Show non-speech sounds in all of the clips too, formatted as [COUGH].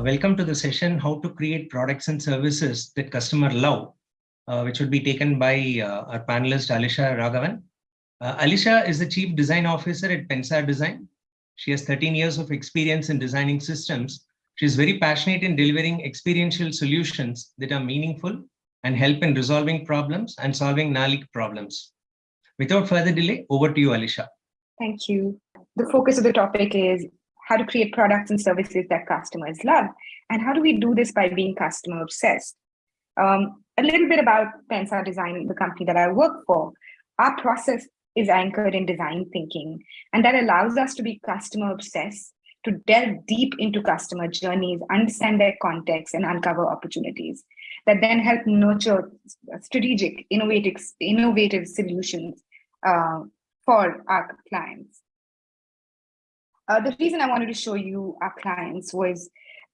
Uh, welcome to the session, How to Create Products and Services That Customer Love, uh, which will be taken by uh, our panelist, Alisha Raghavan. Uh, Alisha is the Chief Design Officer at Pensar Design. She has 13 years of experience in designing systems. She is very passionate in delivering experiential solutions that are meaningful and help in resolving problems and solving NALIC problems. Without further delay, over to you, Alisha. Thank you. The focus of the topic is how to create products and services that customers love. And how do we do this by being customer obsessed? Um, a little bit about Pensar Design, the company that I work for. Our process is anchored in design thinking, and that allows us to be customer obsessed, to delve deep into customer journeys, understand their context, and uncover opportunities that then help nurture strategic, innovative, innovative solutions uh, for our clients. Uh, the reason I wanted to show you our clients was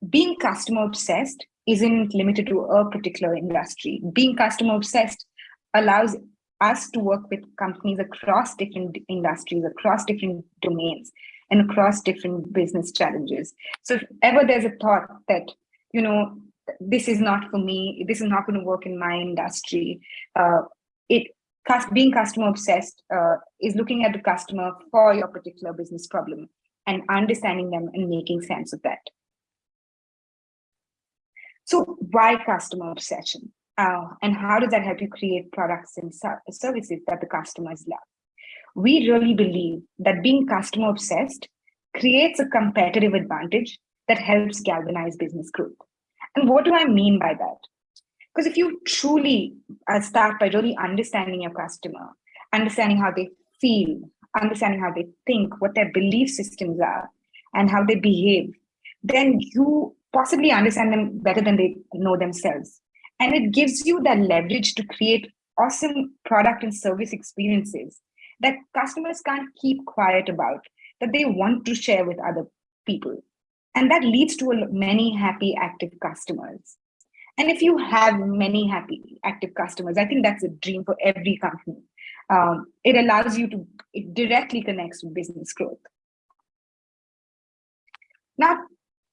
being customer obsessed isn't limited to a particular industry. Being customer obsessed allows us to work with companies across different industries, across different domains, and across different business challenges. So if ever there's a thought that, you know, this is not for me, this is not going to work in my industry, uh, it being customer obsessed uh, is looking at the customer for your particular business problem and understanding them and making sense of that. So why customer obsession? Uh, and how does that help you create products and services that the customers love? We really believe that being customer obsessed creates a competitive advantage that helps galvanize business growth. And what do I mean by that? Because if you truly uh, start by really understanding your customer, understanding how they feel, understanding how they think, what their belief systems are, and how they behave, then you possibly understand them better than they know themselves. And it gives you that leverage to create awesome product and service experiences that customers can't keep quiet about, that they want to share with other people. And that leads to many happy, active customers. And if you have many happy, active customers, I think that's a dream for every company um, it allows you to, it directly connects with business growth. Now,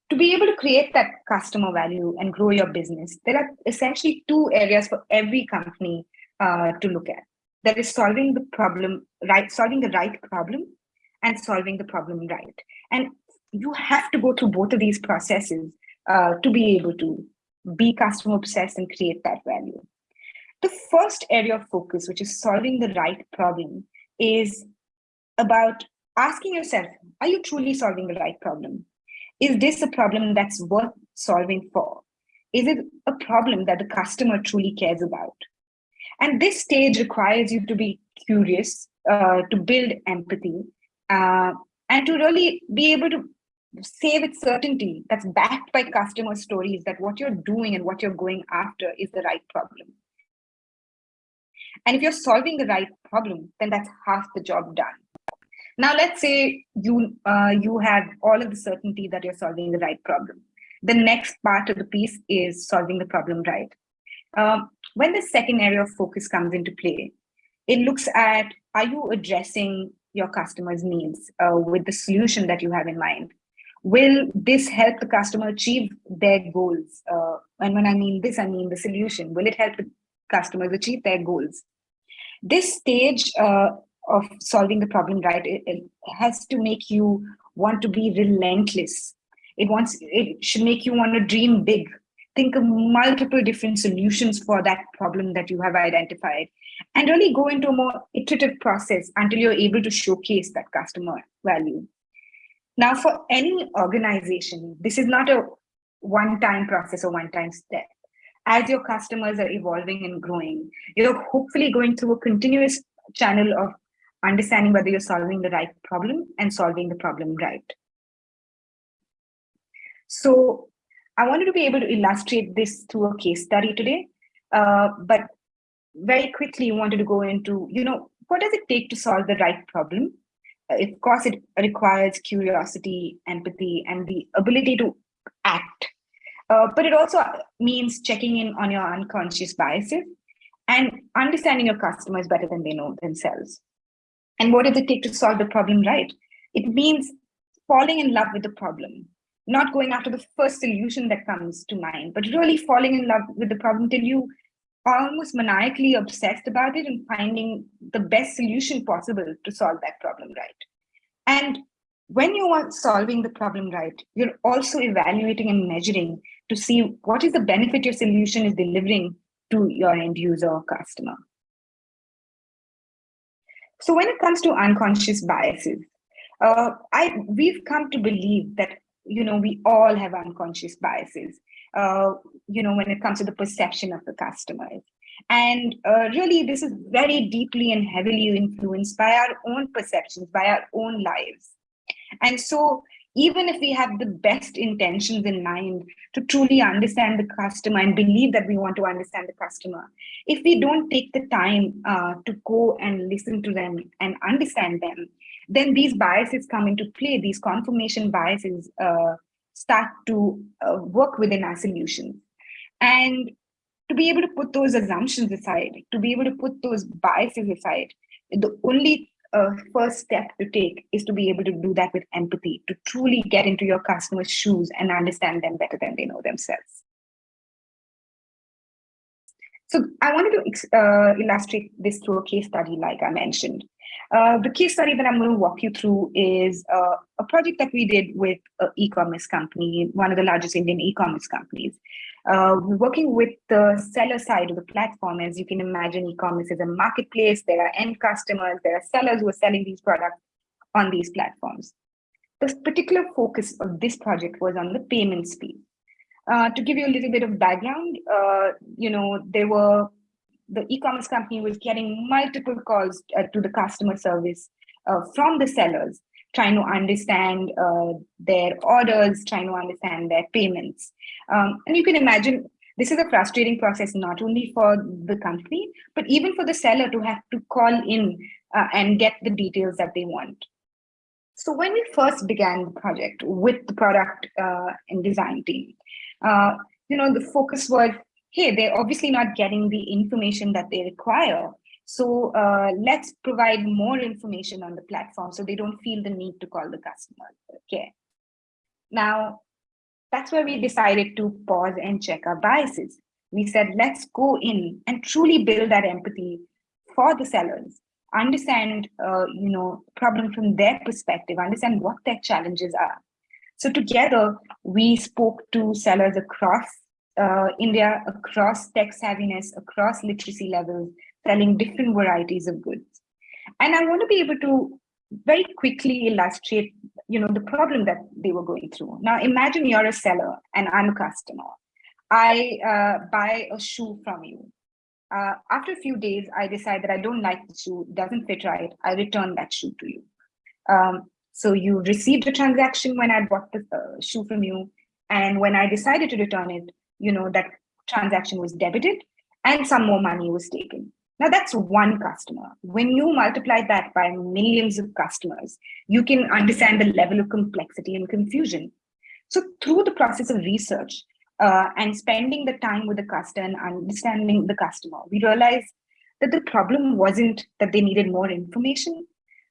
to be able to create that customer value and grow your business, there are essentially two areas for every company uh, to look at. That is solving the problem, right, solving the right problem and solving the problem right. And you have to go through both of these processes uh, to be able to be customer obsessed and create that value. The first area of focus, which is solving the right problem, is about asking yourself, are you truly solving the right problem? Is this a problem that's worth solving for? Is it a problem that the customer truly cares about? And this stage requires you to be curious, uh, to build empathy, uh, and to really be able to say with certainty that's backed by customer stories that what you're doing and what you're going after is the right problem. And if you're solving the right problem, then that's half the job done. Now, let's say you, uh, you have all of the certainty that you're solving the right problem. The next part of the piece is solving the problem right. Um, when the second area of focus comes into play, it looks at, are you addressing your customer's needs uh, with the solution that you have in mind? Will this help the customer achieve their goals? Uh, and when I mean this, I mean the solution. Will it help the customers achieve their goals? this stage uh, of solving the problem right it, it, has to make you want to be relentless. It wants it should make you want to dream big. Think of multiple different solutions for that problem that you have identified and really go into a more iterative process until you're able to showcase that customer value. Now for any organization this is not a one-time process or one-time step as your customers are evolving and growing, you're hopefully going through a continuous channel of understanding whether you're solving the right problem and solving the problem right. So I wanted to be able to illustrate this through a case study today, uh, but very quickly wanted to go into, you know, what does it take to solve the right problem? Uh, of course, it requires curiosity, empathy, and the ability to act uh, but it also means checking in on your unconscious biases and understanding your customers better than they know themselves. And what does it take to solve the problem right? It means falling in love with the problem, not going after the first solution that comes to mind, but really falling in love with the problem till you are almost maniacally obsessed about it and finding the best solution possible to solve that problem right. And when you are solving the problem right, you're also evaluating and measuring to see what is the benefit your solution is delivering to your end user or customer. So when it comes to unconscious biases, uh, I we've come to believe that you know we all have unconscious biases. Uh, you know when it comes to the perception of the customers, and uh, really this is very deeply and heavily influenced by our own perceptions, by our own lives. And so even if we have the best intentions in mind to truly understand the customer and believe that we want to understand the customer, if we don't take the time uh, to go and listen to them and understand them, then these biases come into play, these confirmation biases uh, start to uh, work within our solutions. And to be able to put those assumptions aside, to be able to put those biases aside, the only uh, first step to take is to be able to do that with empathy, to truly get into your customer's shoes and understand them better than they know themselves. So I wanted to uh, illustrate this through a case study, like I mentioned. Uh, the case study that I'm going to walk you through is uh, a project that we did with an e-commerce company, one of the largest Indian e-commerce companies. Uh, working with the seller side of the platform. As you can imagine, e-commerce is a marketplace. There are end customers, there are sellers who are selling these products on these platforms. The particular focus of this project was on the payments piece. Uh, to give you a little bit of background, uh, you know, there were the e-commerce company was getting multiple calls uh, to the customer service uh, from the sellers, trying to understand uh, their orders, trying to understand their payments. Um, and you can imagine this is a frustrating process, not only for the company, but even for the seller to have to call in uh, and get the details that they want. So when we first began the project with the product uh, and design team, uh, you know, the focus was hey, they're obviously not getting the information that they require. So uh, let's provide more information on the platform so they don't feel the need to call the customer care. Now, that's where we decided to pause and check our biases. We said, let's go in and truly build that empathy for the sellers, understand, uh, you know, problem from their perspective, understand what their challenges are. So together, we spoke to sellers across uh, India across tech savviness, across literacy levels, selling different varieties of goods. And I want to be able to very quickly illustrate, you know, the problem that they were going through. Now, imagine you're a seller and I'm a customer. I uh, buy a shoe from you. Uh, after a few days, I decide that I don't like the shoe, doesn't fit right. I return that shoe to you. Um, so you received a transaction when I bought the uh, shoe from you. And when I decided to return it, you know, that transaction was debited and some more money was taken. Now that's one customer. When you multiply that by millions of customers, you can understand the level of complexity and confusion. So through the process of research uh, and spending the time with the customer and understanding the customer, we realized that the problem wasn't that they needed more information.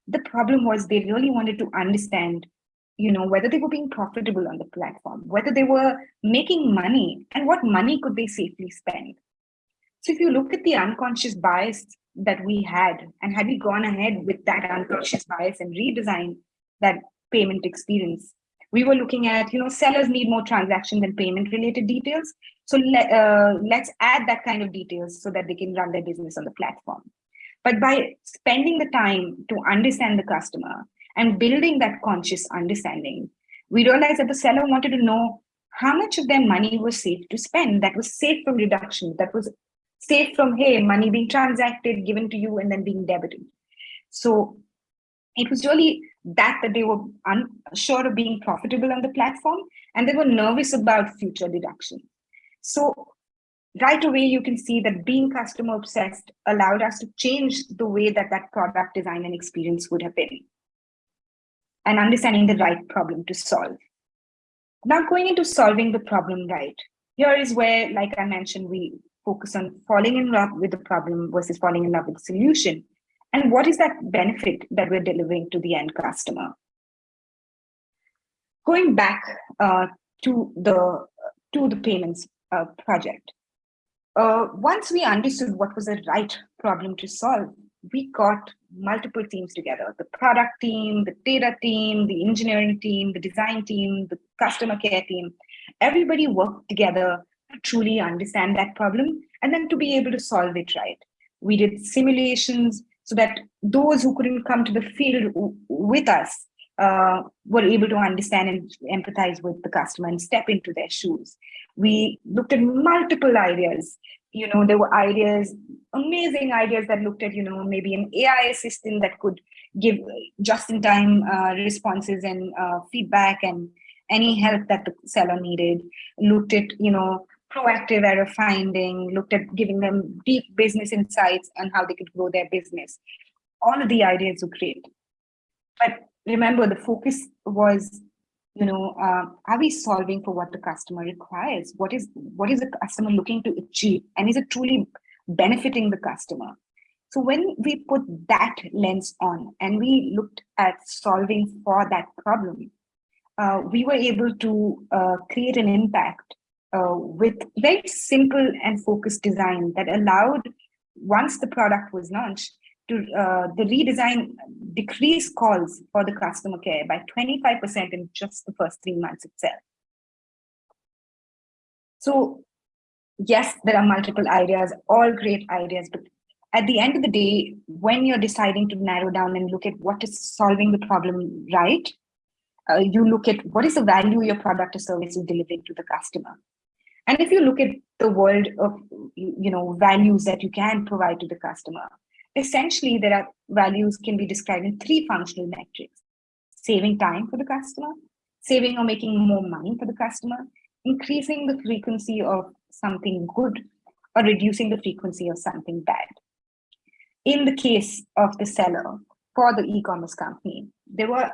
The problem was they really wanted to understand you know, whether they were being profitable on the platform, whether they were making money and what money could they safely spend. So if you look at the unconscious bias that we had and had we gone ahead with that unconscious bias and redesigned that payment experience, we were looking at, you know, sellers need more transaction and payment related details. So let, uh, let's add that kind of details so that they can run their business on the platform. But by spending the time to understand the customer, and building that conscious understanding, we realized that the seller wanted to know how much of their money was safe to spend, that was safe from reduction, that was safe from, hey, money being transacted, given to you, and then being debited. So it was really that that they were unsure of being profitable on the platform, and they were nervous about future deduction. So right away, you can see that being customer obsessed allowed us to change the way that that product design and experience would have been and understanding the right problem to solve. Now going into solving the problem right, here is where, like I mentioned, we focus on falling in love with the problem versus falling in love with the solution. And what is that benefit that we're delivering to the end customer? going back uh, to the to the payments uh, project, uh, once we understood what was the right problem to solve, we got multiple teams together, the product team, the data team, the engineering team, the design team, the customer care team. Everybody worked together to truly understand that problem and then to be able to solve it right. We did simulations so that those who couldn't come to the field with us uh, were able to understand and empathize with the customer and step into their shoes. We looked at multiple ideas. You know, there were ideas, amazing ideas that looked at, you know, maybe an AI assistant that could give just-in-time uh, responses and uh, feedback and any help that the seller needed. Looked at, you know, proactive error finding, looked at giving them deep business insights on how they could grow their business. All of the ideas were great. But remember, the focus was, you know, uh, are we solving for what the customer requires? What is what is the customer looking to achieve? And is it truly benefiting the customer? So when we put that lens on and we looked at solving for that problem, uh, we were able to uh, create an impact uh, with very simple and focused design that allowed, once the product was launched, to uh, the redesign decrease calls for the customer care by 25% in just the first three months itself. So yes, there are multiple ideas, all great ideas, but at the end of the day, when you're deciding to narrow down and look at what is solving the problem right, uh, you look at what is the value your product or service is delivering to the customer. And if you look at the world of you know values that you can provide to the customer, essentially there are values can be described in three functional metrics. Saving time for the customer, saving or making more money for the customer, increasing the frequency of something good or reducing the frequency of something bad. In the case of the seller for the e-commerce company, there were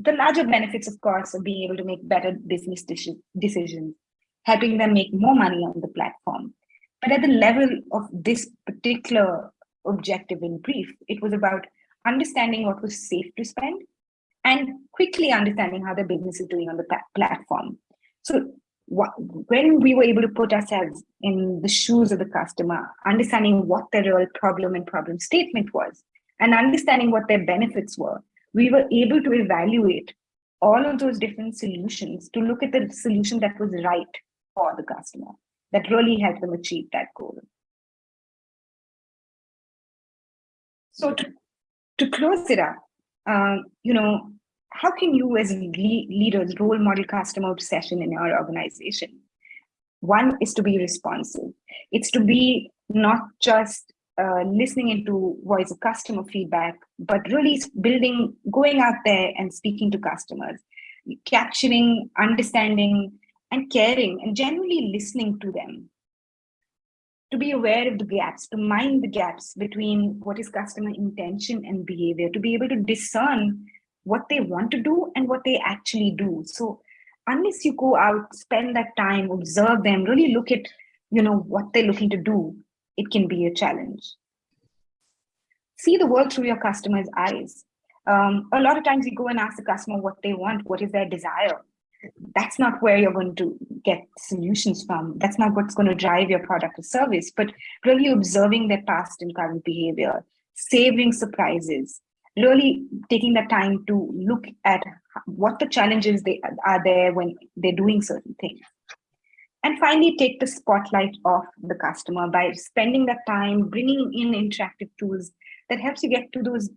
the larger benefits, of course, of being able to make better business decisions helping them make more money on the platform. But at the level of this particular objective in brief, it was about understanding what was safe to spend and quickly understanding how the business is doing on the platform. So what, when we were able to put ourselves in the shoes of the customer, understanding what the real problem and problem statement was, and understanding what their benefits were, we were able to evaluate all of those different solutions to look at the solution that was right for the customer that really helped them achieve that goal. So to, to close it up, um, you know, how can you as leaders role model customer obsession in your organization? One is to be responsive. It's to be not just uh, listening into voice of customer feedback, but really building, going out there and speaking to customers, capturing, understanding, and caring and genuinely listening to them to be aware of the gaps, to mind the gaps between what is customer intention and behavior, to be able to discern what they want to do and what they actually do. So unless you go out, spend that time, observe them, really look at you know what they're looking to do, it can be a challenge. See the world through your customer's eyes. Um, a lot of times you go and ask the customer what they want, what is their desire that's not where you're going to get solutions from. That's not what's going to drive your product or service, but really observing their past and current behavior, savoring surprises, really taking the time to look at what the challenges they are there when they're doing certain things. And finally, take the spotlight off the customer by spending that time bringing in interactive tools that helps you get to those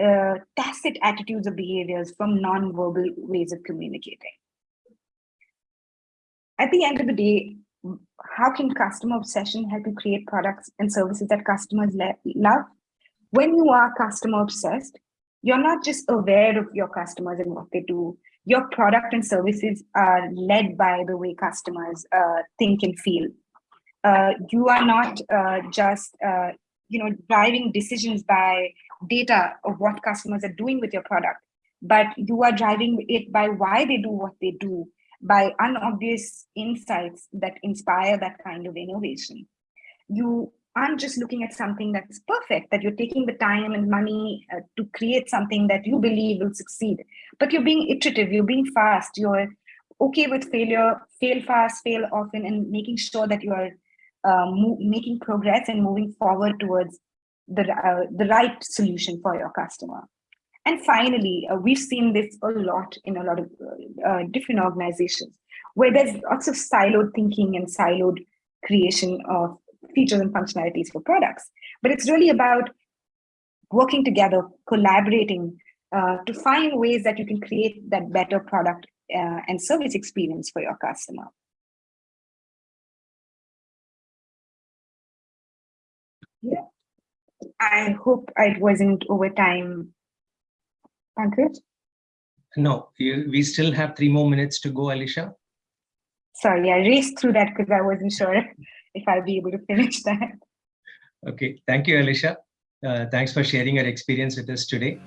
uh, tacit attitudes or behaviors from non-verbal ways of communicating at the end of the day, how can customer obsession help you create products and services that customers love? When you are customer obsessed, you're not just aware of your customers and what they do. Your product and services are led by the way customers uh, think and feel. Uh, you are not uh, just uh, you know driving decisions by data of what customers are doing with your product, but you are driving it by why they do what they do by unobvious insights that inspire that kind of innovation. You aren't just looking at something that's perfect, that you're taking the time and money uh, to create something that you believe will succeed, but you're being iterative, you're being fast, you're okay with failure, fail fast, fail often, and making sure that you are uh, making progress and moving forward towards the, uh, the right solution for your customer. And finally, uh, we've seen this a lot in a lot of uh, uh, different organizations where there's lots of siloed thinking and siloed creation of features and functionalities for products. But it's really about working together, collaborating uh, to find ways that you can create that better product uh, and service experience for your customer. Yeah, I hope it wasn't over time, Pankaj. No, you, we still have three more minutes to go, Alicia. Sorry, I raced through that because I wasn't sure [LAUGHS] if I'll be able to finish [LAUGHS] that. Okay, thank you, Alicia. Uh, thanks for sharing your experience with us today.